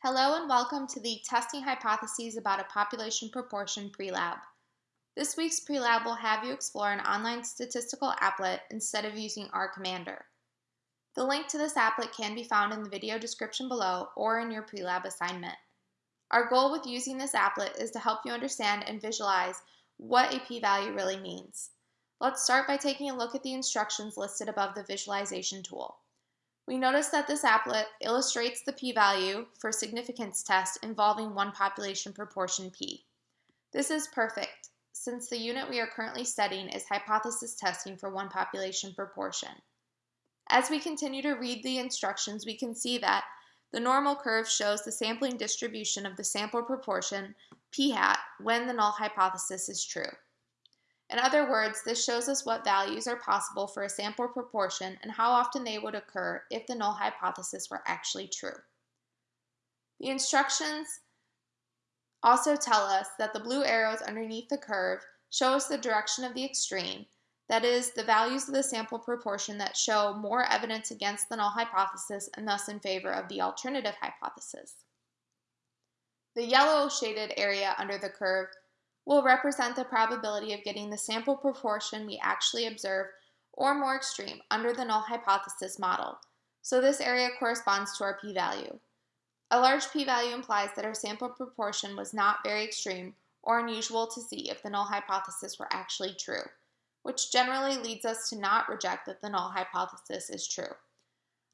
Hello and welcome to the Testing Hypotheses about a Population Proportion pre-lab. This week's pre-lab will have you explore an online statistical applet instead of using R Commander. The link to this applet can be found in the video description below or in your pre-lab assignment. Our goal with using this applet is to help you understand and visualize what a p-value really means. Let's start by taking a look at the instructions listed above the visualization tool. We notice that this applet illustrates the p-value for significance test involving one population proportion p. This is perfect, since the unit we are currently studying is hypothesis testing for one population proportion. As we continue to read the instructions, we can see that the normal curve shows the sampling distribution of the sample proportion p hat when the null hypothesis is true. In other words, this shows us what values are possible for a sample proportion and how often they would occur if the null hypothesis were actually true. The instructions also tell us that the blue arrows underneath the curve show us the direction of the extreme, that is, the values of the sample proportion that show more evidence against the null hypothesis and thus in favor of the alternative hypothesis. The yellow shaded area under the curve will represent the probability of getting the sample proportion we actually observe or more extreme under the null hypothesis model. So this area corresponds to our p-value. A large p-value implies that our sample proportion was not very extreme or unusual to see if the null hypothesis were actually true, which generally leads us to not reject that the null hypothesis is true.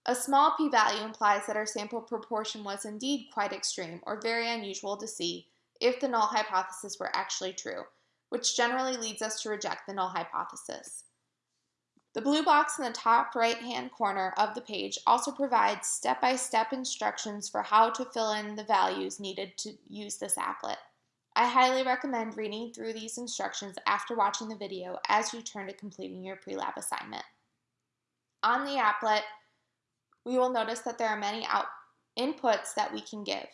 A small p-value implies that our sample proportion was indeed quite extreme or very unusual to see if the null hypothesis were actually true, which generally leads us to reject the null hypothesis. The blue box in the top right-hand corner of the page also provides step-by-step -step instructions for how to fill in the values needed to use this applet. I highly recommend reading through these instructions after watching the video as you turn to completing your pre-lab assignment. On the applet, we will notice that there are many inputs that we can give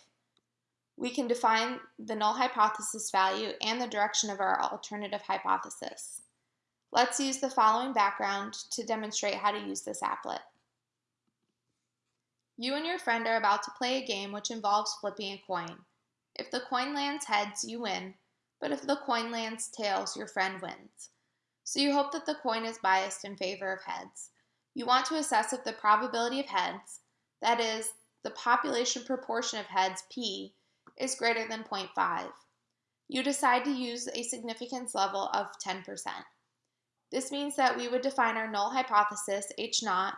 we can define the null hypothesis value and the direction of our alternative hypothesis. Let's use the following background to demonstrate how to use this applet. You and your friend are about to play a game which involves flipping a coin. If the coin lands heads, you win, but if the coin lands tails, your friend wins. So you hope that the coin is biased in favor of heads. You want to assess if the probability of heads, that is, the population proportion of heads, p, is greater than 0.5. You decide to use a significance level of 10%. This means that we would define our null hypothesis, H naught,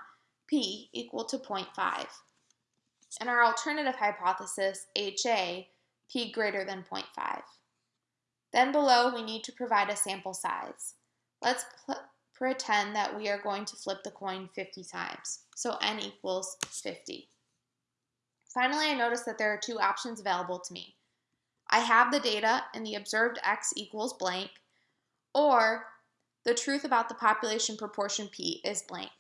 P equal to 0.5. And our alternative hypothesis, HA, P greater than 0.5. Then below, we need to provide a sample size. Let's pretend that we are going to flip the coin 50 times. So n equals 50. Finally, I notice that there are two options available to me. I have the data and the observed x equals blank, or the truth about the population proportion p is blank.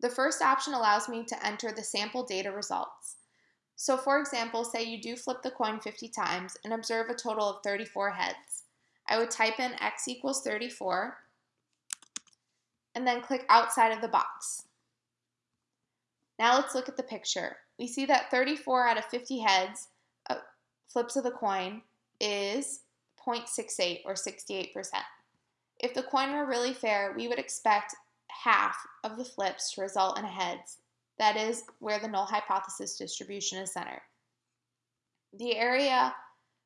The first option allows me to enter the sample data results. So for example, say you do flip the coin 50 times and observe a total of 34 heads. I would type in x equals 34 and then click outside of the box. Now let's look at the picture we see that 34 out of 50 heads, uh, flips of the coin, is 0.68 or 68%. If the coin were really fair, we would expect half of the flips to result in heads. That is where the null hypothesis distribution is centered. The area,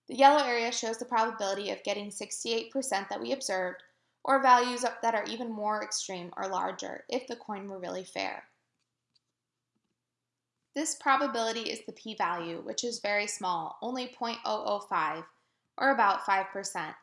the yellow area shows the probability of getting 68% that we observed, or values that are even more extreme or larger if the coin were really fair. This probability is the p-value, which is very small, only 0.005, or about 5%.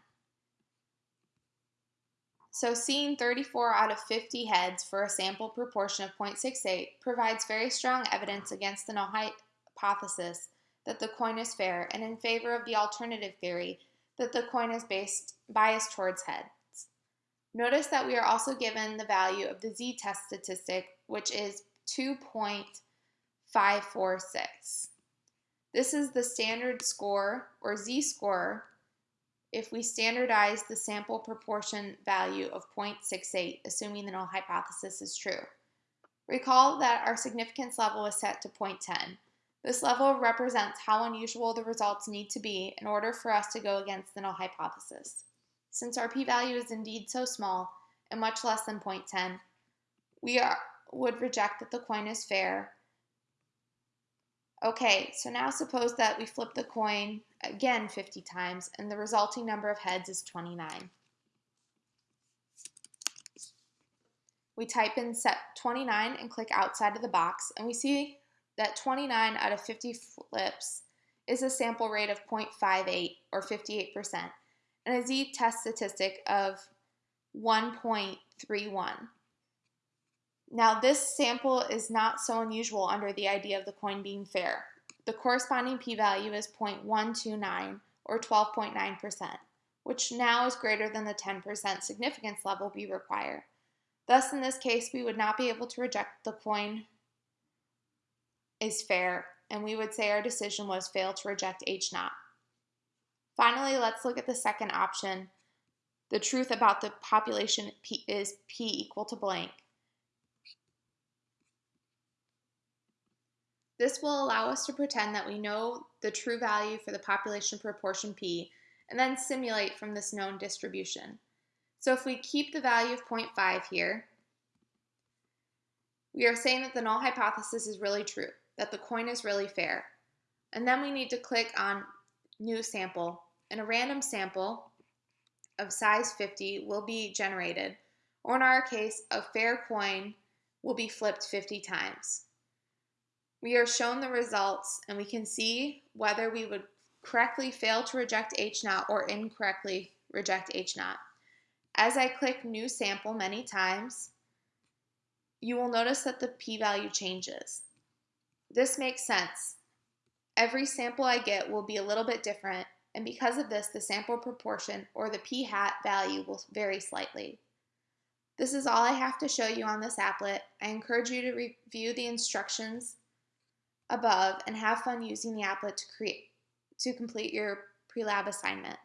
So seeing 34 out of 50 heads for a sample proportion of 0.68 provides very strong evidence against the null hypothesis that the coin is fair and in favor of the alternative theory that the coin is based, biased towards heads. Notice that we are also given the value of the z-test statistic, which is 2. 546. This is the standard score or z-score if we standardize the sample proportion value of 0.68, assuming the null hypothesis is true. Recall that our significance level is set to 0.10. This level represents how unusual the results need to be in order for us to go against the null hypothesis. Since our p-value is indeed so small, and much less than 0.10, we are, would reject that the coin is fair. Okay, so now suppose that we flip the coin again 50 times and the resulting number of heads is 29. We type in set 29 and click outside of the box and we see that 29 out of 50 flips is a sample rate of 0.58 or 58% and a z-test statistic of 1.31. Now this sample is not so unusual under the idea of the coin being fair. The corresponding p-value is 0.129 or 12.9%, which now is greater than the 10% significance level we require. Thus, in this case, we would not be able to reject the coin is fair, and we would say our decision was fail to reject H naught. Finally, let's look at the second option. The truth about the population P is P equal to blank. This will allow us to pretend that we know the true value for the population proportion P and then simulate from this known distribution. So if we keep the value of 0.5 here, we are saying that the null hypothesis is really true, that the coin is really fair. And then we need to click on New Sample, and a random sample of size 50 will be generated, or in our case, a fair coin will be flipped 50 times. We are shown the results, and we can see whether we would correctly fail to reject H naught or incorrectly reject H naught. As I click new sample many times, you will notice that the p-value changes. This makes sense. Every sample I get will be a little bit different, and because of this, the sample proportion or the p-hat value will vary slightly. This is all I have to show you on this applet. I encourage you to review the instructions above and have fun using the applet to create to complete your pre-lab assignment.